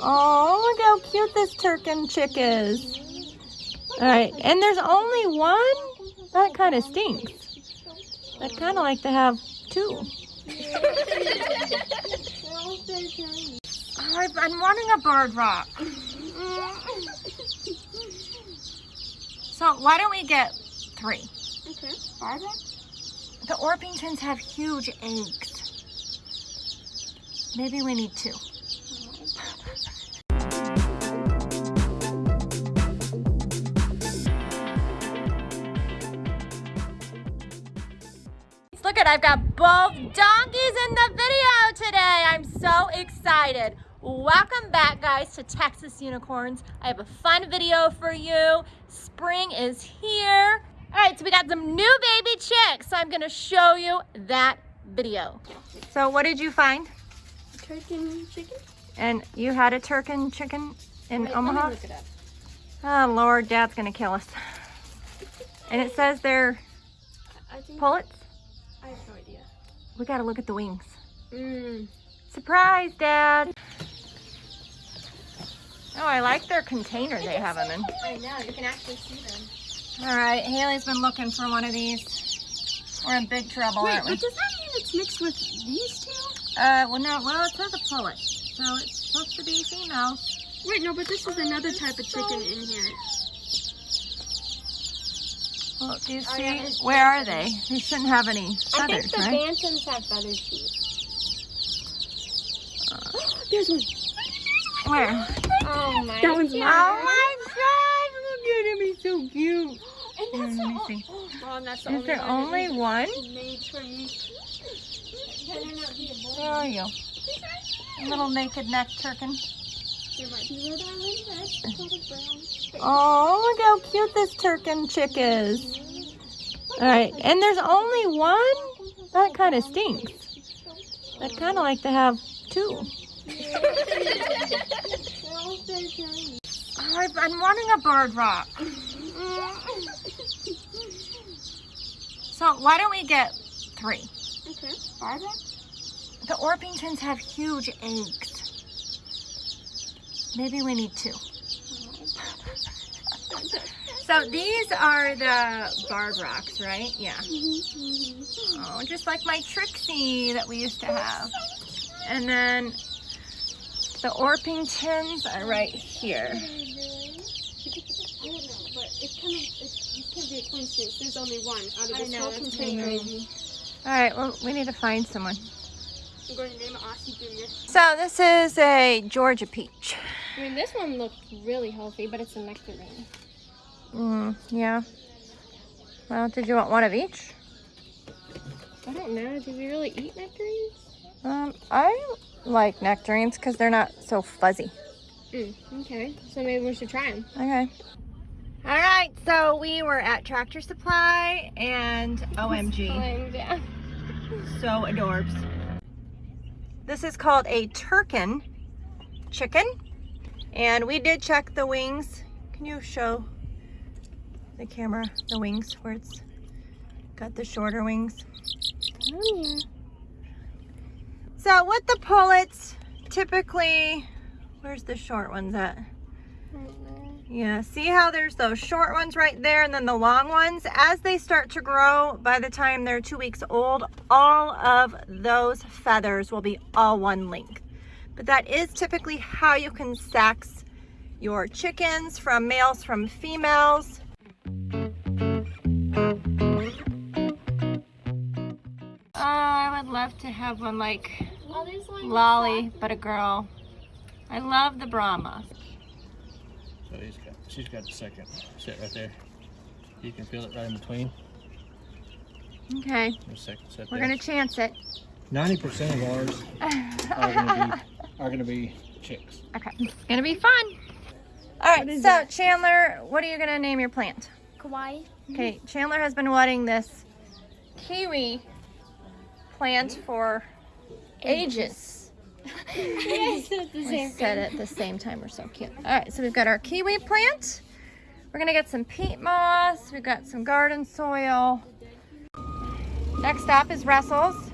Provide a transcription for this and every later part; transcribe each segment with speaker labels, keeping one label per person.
Speaker 1: Oh, look how cute this turken chick is. All right, and there's only one? That kind of stinks. I'd kind of like to have two. I've been wanting a Barred Rock. So why don't we get three?
Speaker 2: Okay.
Speaker 1: The Orpingtons have huge eggs. Maybe we need two. Look at, I've got both donkeys in the video today. I'm so excited. Welcome back guys to Texas Unicorns. I have a fun video for you. Spring is here. All right, so we got some new baby chicks. So I'm gonna show you that video. So what did you find?
Speaker 2: Turkey chicken?
Speaker 1: And you had a turken chicken in
Speaker 2: Wait,
Speaker 1: Omaha?
Speaker 2: Let me look it up.
Speaker 1: Oh Lord, Dad's gonna kill us. And it says they're
Speaker 2: I think
Speaker 1: pullets.
Speaker 2: I have no idea.
Speaker 1: We gotta look at the wings.
Speaker 2: Mmm.
Speaker 1: Surprise, Dad. Oh, I like their container they have them in.
Speaker 2: I know, you can actually see them.
Speaker 1: All right, Haley's been looking for one of these. We're in big trouble,
Speaker 2: Wait,
Speaker 1: aren't we?
Speaker 2: but does that mean it's mixed with these two?
Speaker 1: Uh, well, no, well, it says a pullet, so it's supposed to be female.
Speaker 2: Wait, no, but this is another type of chicken in here.
Speaker 1: Well, do you
Speaker 2: Oh,
Speaker 1: see?
Speaker 2: yeah,
Speaker 1: Where are they? They shouldn't have any feathers,
Speaker 2: I think the
Speaker 1: right?
Speaker 2: bantams have feathers too. Uh, there's one.
Speaker 1: Where?
Speaker 2: Oh my That one's mine.
Speaker 1: Oh my gosh, look at him, he's so cute.
Speaker 2: And that's
Speaker 1: let me
Speaker 2: all.
Speaker 1: see.
Speaker 2: Oh, and that's the
Speaker 1: Is
Speaker 2: only
Speaker 1: there
Speaker 2: one
Speaker 1: only one?
Speaker 2: made for me. There not be a?
Speaker 1: Where are you? Little naked neck
Speaker 2: turken.
Speaker 1: Oh, look how cute this turken chick is. All right, and there's only one? That kind of stinks. I'd kind of like to have two. Oh, I've been wanting a Barred Rock. So why don't we get three?
Speaker 2: Okay.
Speaker 1: Barbara? The Orpingtons have huge eggs. Maybe we need two. So these are the Barred Rocks, right? Yeah. Oh, just like my Trixie that we used to have. And then the Orpingtons are right here.
Speaker 2: I don't know, but it's kind of, it's, it can't be a coincidence. There's only one out of
Speaker 1: I
Speaker 2: this
Speaker 1: know,
Speaker 2: whole
Speaker 1: that's crazy. All right, well, we need to find someone.
Speaker 2: I'm going to name it Aussie Junior.
Speaker 1: So this is a Georgia peach.
Speaker 2: I mean, this one looked really healthy, but it's a nectarine.
Speaker 1: Mm, yeah. Well, did you want one of each?
Speaker 2: I don't know. Do we really eat nectarines?
Speaker 1: Um, I like nectarines because they're not so fuzzy.
Speaker 2: Mm, okay. So maybe we should try them.
Speaker 1: Okay. All right, so we were at Tractor Supply and OMG,
Speaker 2: Yeah.
Speaker 1: so adorbs. This is called a Turken chicken, and we did check the wings. Can you show the camera the wings where it's got the shorter wings?
Speaker 2: Oh, yeah.
Speaker 1: So with the pullets, typically, where's the short ones at? Yeah, see how there's those short ones right there and then the long ones? As they start to grow, by the time they're two weeks old, all of those feathers will be all one length. But that is typically how you can sex your chickens from males from females. Oh, I would love to have one like. Lolly, but a girl. I love the Brahma.
Speaker 3: So he's got, she's got the second. Sit right there. You can feel it right in between.
Speaker 1: Okay,
Speaker 3: The second set
Speaker 1: we're gonna chance it.
Speaker 3: Ninety percent of ours are gonna be are gonna be chicks.
Speaker 1: Okay, it's gonna be fun. All right, so Chandler, what are you gonna name your plant?
Speaker 2: Kawaii.
Speaker 1: Okay, Chandler has been wanting this kiwi plant for ages.
Speaker 2: yes, it's
Speaker 1: We said it at the same time. We're so cute. All right, so we've got our kiwi plant. We're gonna get some peat moss. We've got some garden soil. Next stop is Russell's.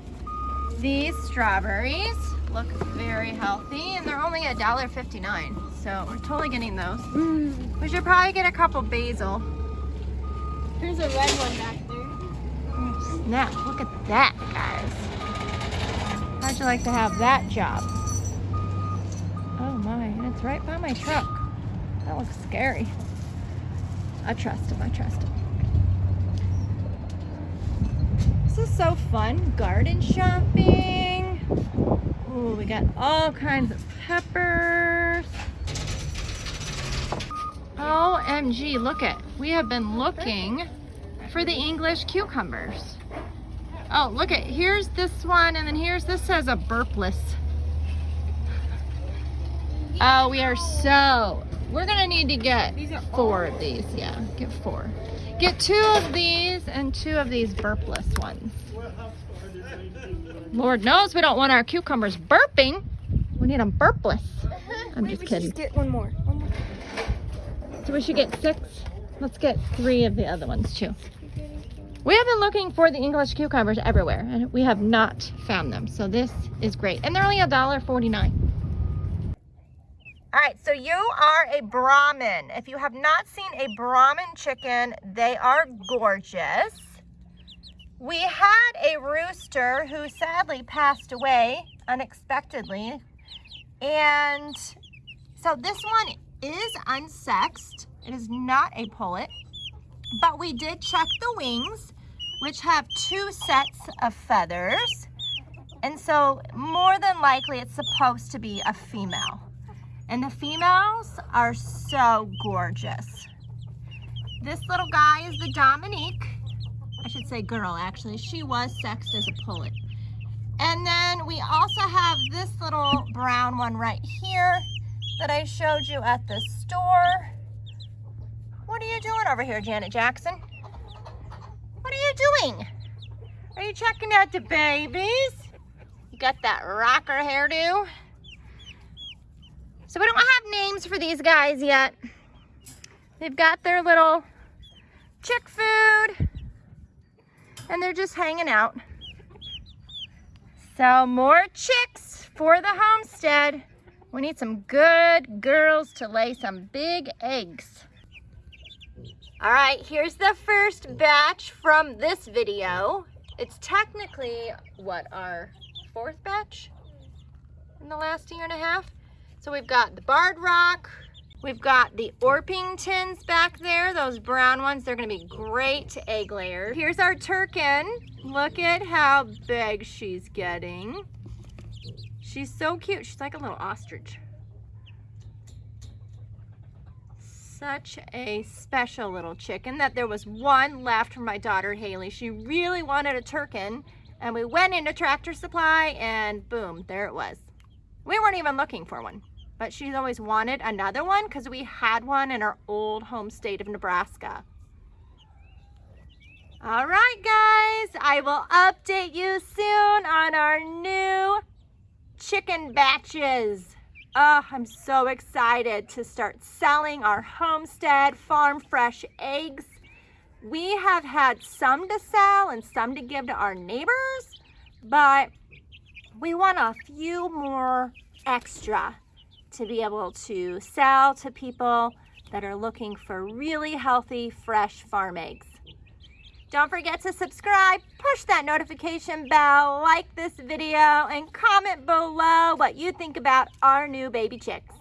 Speaker 1: These strawberries. Look very healthy and they're only a dollar fifty-nine. So we're totally getting those.
Speaker 2: Mm.
Speaker 1: We should probably get a couple basil.
Speaker 2: There's a red one back there.
Speaker 1: Snap, look at that, guys. How'd you like to have that job? Oh my, and it's right by my truck. That looks scary. I trust him, I trust him. This is so fun, garden shopping. Ooh, we got all kinds of peppers. OMG, look at, we have been looking for the English cucumbers. Oh, look at, here's this one, and then here's, this says a burpless. Oh, we are so, we're gonna need to get four of these, yeah, get four. Get two of these and two of these burpless ones. Lord knows we don't want our cucumbers burping. We need them burpless. I'm
Speaker 2: Wait,
Speaker 1: just
Speaker 2: we should
Speaker 1: kidding.
Speaker 2: Just get one more. One more.
Speaker 1: So we should get six. Let's get three of the other ones too. We have been looking for the English cucumbers everywhere and we have not found them. So this is great. And they're only a dollar forty-nine. All right, so you are a Brahmin. If you have not seen a Brahmin chicken, they are gorgeous. We had a rooster who sadly passed away unexpectedly. And so this one is unsexed. It is not a pullet, but we did check the wings, which have two sets of feathers. And so more than likely it's supposed to be a female. And the females are so gorgeous. This little guy is the Dominique. I should say girl, actually. She was sexed as a pullet. And then we also have this little brown one right here that I showed you at the store. What are you doing over here, Janet Jackson? What are you doing? Are you checking out the babies? You got that rocker hairdo? So we don't have names for these guys yet. They've got their little chick food and they're just hanging out. So more chicks for the homestead. We need some good girls to lay some big eggs. All right, here's the first batch from this video. It's technically, what, our fourth batch in the last year and a half? So we've got the Barred Rock, we've got the Orpingtons back there, those brown ones. They're gonna be great egg layers. Here's our Turken. Look at how big she's getting. She's so cute. She's like a little ostrich. Such a special little chicken that there was one left for my daughter Haley. She really wanted a Turken and we went into Tractor Supply and boom, there it was. We weren't even looking for one, but she's always wanted another one because we had one in our old home state of Nebraska. All right, guys, I will update you soon on our new chicken batches. Oh, I'm so excited to start selling our homestead farm fresh eggs. We have had some to sell and some to give to our neighbors, but we want a few more extra to be able to sell to people that are looking for really healthy, fresh farm eggs. Don't forget to subscribe, push that notification bell, like this video, and comment below what you think about our new baby chicks.